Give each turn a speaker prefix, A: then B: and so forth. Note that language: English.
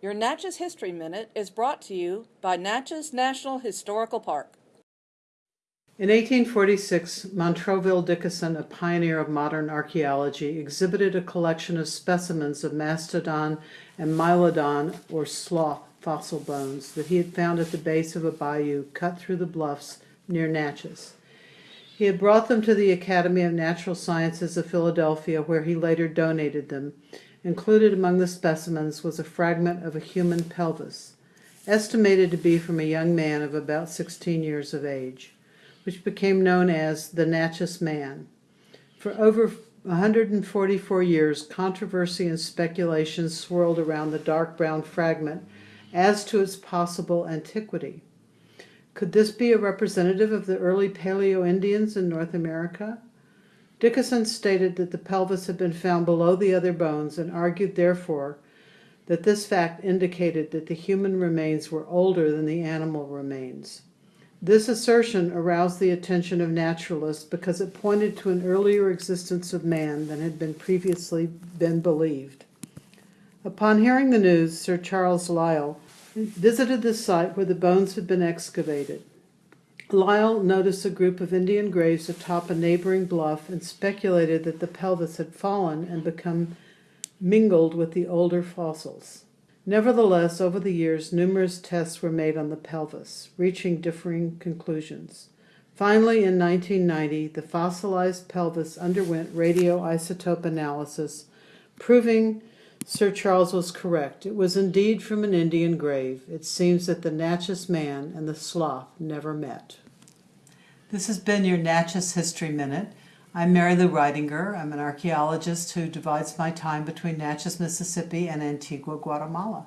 A: Your Natchez History Minute is brought to you by Natchez National Historical Park.
B: In 1846, Montroville Dickeson, a pioneer of modern archaeology, exhibited a collection of specimens of mastodon and mylodon or sloth fossil bones that he had found at the base of a bayou cut through the bluffs near Natchez. He had brought them to the Academy of Natural Sciences of Philadelphia, where he later donated them. Included among the specimens was a fragment of a human pelvis, estimated to be from a young man of about 16 years of age, which became known as the Natchez Man. For over 144 years, controversy and speculation swirled around the dark brown fragment as to its possible antiquity. Could this be a representative of the early Paleo Indians in North America? Dickeson stated that the pelvis had been found below the other bones and argued, therefore, that this fact indicated that the human remains were older than the animal remains. This assertion aroused the attention of naturalists because it pointed to an earlier existence of man than had been previously been believed. Upon hearing the news, Sir Charles Lyell visited the site where the bones had been excavated. Lyell noticed a group of Indian graves atop a neighboring bluff and speculated that the pelvis had fallen and become mingled with the older fossils. Nevertheless, over the years, numerous tests were made on the pelvis, reaching differing conclusions. Finally, in 1990, the fossilized pelvis underwent radioisotope analysis, proving Sir Charles was correct. It was indeed from an Indian grave. It seems that the Natchez man and the sloth never met.
C: This has been your Natchez History Minute. I'm Mary Lou Reidinger. I'm an archaeologist who divides my time between Natchez, Mississippi and Antigua, Guatemala.